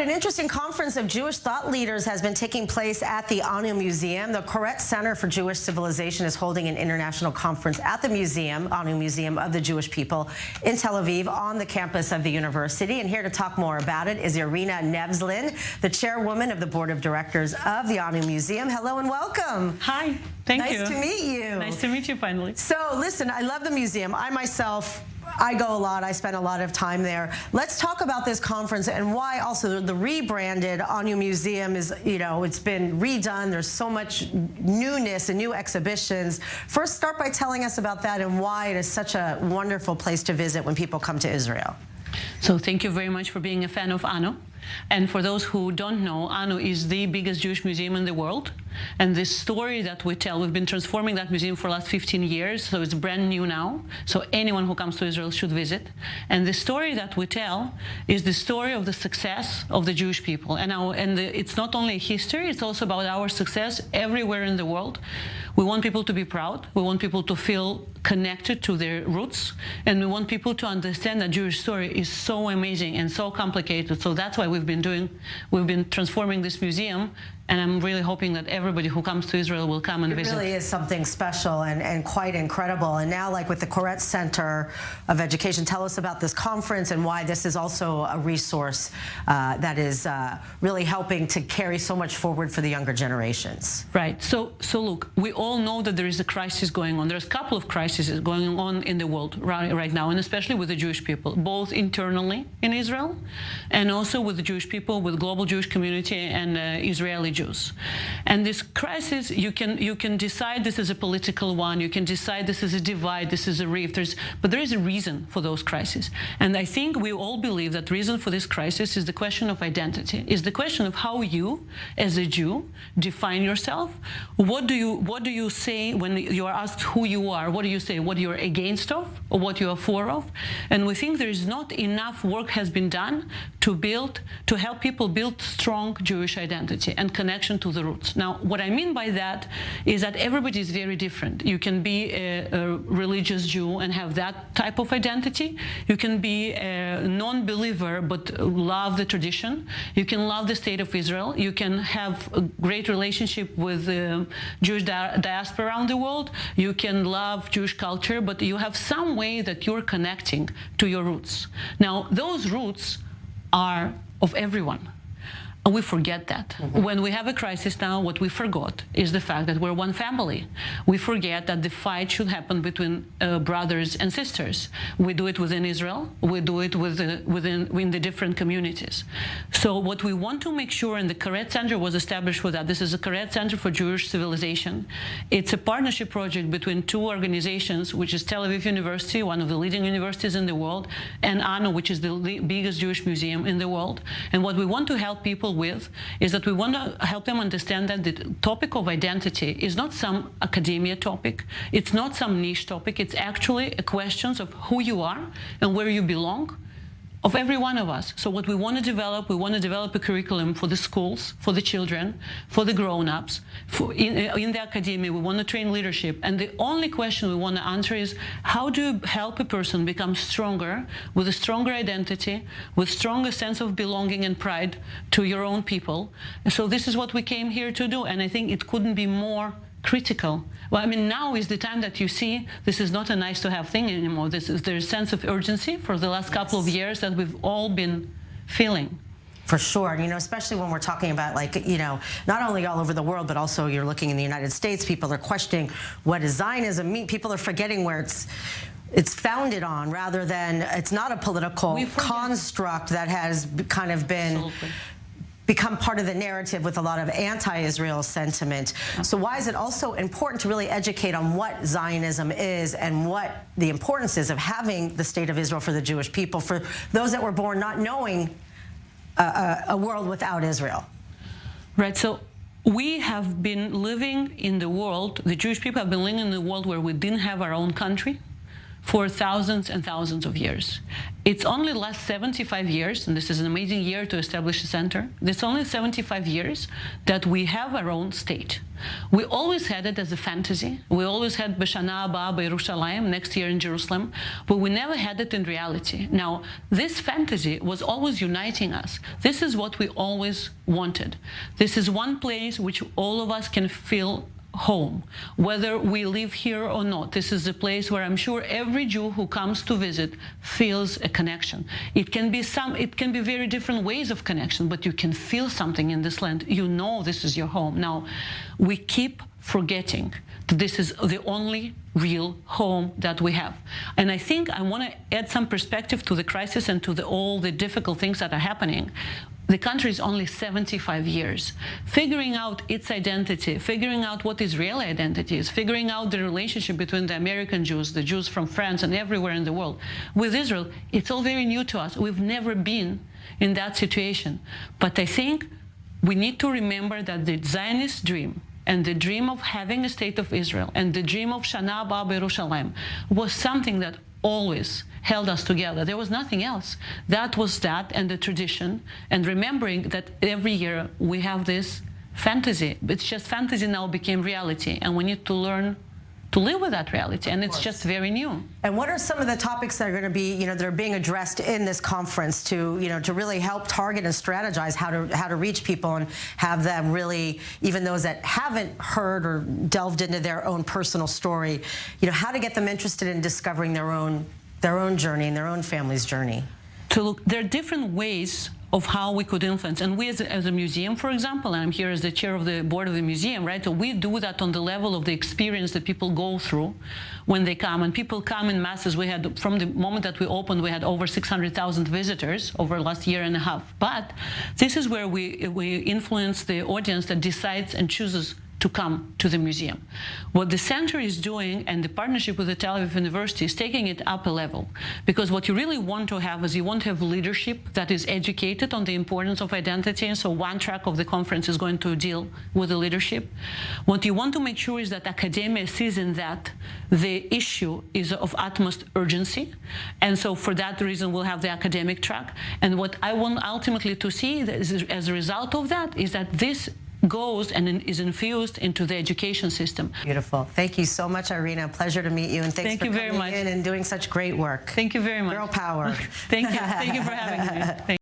right, an interesting conference of Jewish thought leaders has been taking place at the Anu Museum. The Koret Center for Jewish Civilization is holding an international conference at the museum, Anu Museum of the Jewish People in Tel Aviv on the campus of the university. And here to talk more about it is Irina Nevzlin, the chairwoman of the board of directors of the Anu Museum. Hello and welcome. Hi, thank nice you. Nice to meet you. Nice to meet you finally. So listen, I love the museum. I myself I go a lot. I spend a lot of time there. Let's talk about this conference and why also the rebranded Anu Museum is, you know, it's been redone. There's so much newness and new exhibitions. First, start by telling us about that and why it is such a wonderful place to visit when people come to Israel. So thank you very much for being a fan of Anu. And for those who don't know, Anu is the biggest Jewish museum in the world. And the story that we tell, we've been transforming that museum for the last 15 years, so it's brand new now. So anyone who comes to Israel should visit. And the story that we tell is the story of the success of the Jewish people. And, our, and the, it's not only history, it's also about our success everywhere in the world. We want people to be proud. We want people to feel connected to their roots. And we want people to understand that Jewish story is so amazing and so complicated. So that's why we've been doing, we've been transforming this museum and I'm really hoping that everybody who comes to Israel will come and it visit. It really is something special and, and quite incredible. And now, like with the Koret Center of Education, tell us about this conference and why this is also a resource uh, that is uh, really helping to carry so much forward for the younger generations. Right. So, so look, we all know that there is a crisis going on. There's a couple of crises going on in the world right, right now, and especially with the Jewish people, both internally in Israel and also with the Jewish people, with global Jewish community and uh, Israeli Jews. And this crisis, you can you can decide this is a political one, you can decide this is a divide, this is a rift, There's, but there is a reason for those crises. And I think we all believe that reason for this crisis is the question of identity, is the question of how you, as a Jew, define yourself. What do you what do you say when you are asked who you are? What do you say? What you're against of or what you are for of? And we think there is not enough work has been done to build, to help people build strong Jewish identity and connect connection to the roots. Now, what I mean by that is that everybody is very different. You can be a, a religious Jew and have that type of identity. You can be a non-believer but love the tradition. You can love the state of Israel. You can have a great relationship with the Jewish di diaspora around the world. You can love Jewish culture, but you have some way that you're connecting to your roots. Now, those roots are of everyone. And we forget that. Mm -hmm. When we have a crisis now, what we forgot is the fact that we're one family. We forget that the fight should happen between uh, brothers and sisters. We do it within Israel. We do it with, within, within the different communities. So what we want to make sure, and the Koret Center was established for that. This is a Koret Center for Jewish Civilization. It's a partnership project between two organizations, which is Tel Aviv University, one of the leading universities in the world, and ANU, which is the biggest Jewish museum in the world. And what we want to help people people with is that we want to help them understand that the topic of identity is not some academia topic. It's not some niche topic. It's actually a question of who you are and where you belong of every one of us. So what we want to develop, we want to develop a curriculum for the schools, for the children, for the grown-ups, in, uh, in, the academia, we want to train leadership. And the only question we want to answer is, how do you help a person become stronger, with a stronger identity, with stronger sense of belonging and pride to your own people? So this is what we came here to do. And I think it couldn't be more critical. Well, I mean, now is the time that you see this is not a nice to have thing anymore. This is there's a sense of urgency for the last yes. couple of years that we've all been feeling. For sure, you know, especially when we're talking about like, you know, not only all over the world, but also you're looking in the United States, people are questioning what does Zionism mean? People are forgetting where it's it's founded on rather than it's not a political construct that has kind of been Absolutely become part of the narrative with a lot of anti-Israel sentiment. So why is it also important to really educate on what Zionism is and what the importance is of having the state of Israel for the Jewish people, for those that were born not knowing a, a, a world without Israel? Right. So we have been living in the world, the Jewish people have been living in the world where we didn't have our own country, for thousands and thousands of years. It's only last 75 years, and this is an amazing year to establish a center, it's only 75 years that we have our own state. We always had it as a fantasy. We always had B'Shana Haba Yerushalayim, next year in Jerusalem, but we never had it in reality. Now, this fantasy was always uniting us. This is what we always wanted. This is one place which all of us can feel home, whether we live here or not. This is a place where I'm sure every Jew who comes to visit feels a connection. It can be some, it can be very different ways of connection, but you can feel something in this land. You know this is your home. Now, we keep forgetting that this is the only real home that we have. And I think I want to add some perspective to the crisis and to the, all the difficult things that are happening the country is only 75 years. Figuring out its identity, figuring out what Israeli identity is, figuring out the relationship between the American Jews, the Jews from France and everywhere in the world, with Israel, it's all very new to us. We've never been in that situation. But I think we need to remember that the Zionist dream and the dream of having a state of Israel and the dream of Shana Haba Yerushalayim was something that always held us together. There was nothing else. That was that and the tradition and remembering that every year we have this fantasy. It's just fantasy now became reality and we need to learn to live with that reality and it's just very new. And what are some of the topics that are going to be you know that are being addressed in this conference to you know to really help target and strategize how to how to reach people and have them really even those that haven't heard or delved into their own personal story you know how to get them interested in discovering their own their own journey and their own family's journey? To look there are different ways of how we could influence. And we as a, as a, museum, for example, and I'm here as the chair of the board of the museum, right? So we do that on the level of the experience that people go through when they come. And people come in masses. We had, from the moment that we opened, we had over 600,000 visitors over the last year and a half. But this is where we, we influence the audience that decides and chooses to come to the museum. What the center is doing and the partnership with the Tel Aviv University is taking it up a level because what you really want to have is you want to have leadership that is educated on the importance of identity and so one track of the conference is going to deal with the leadership. What you want to make sure is that academia sees in that the issue is of utmost urgency and so for that reason we'll have the academic track and what I want ultimately to see as a result of that is that this goes and is infused into the education system. Beautiful. Thank you so much, Irina. Pleasure to meet you, and thanks Thank for you coming very much. in and doing such great work. Thank you very much. Girl power. Thank you. Thank you for having me. Thank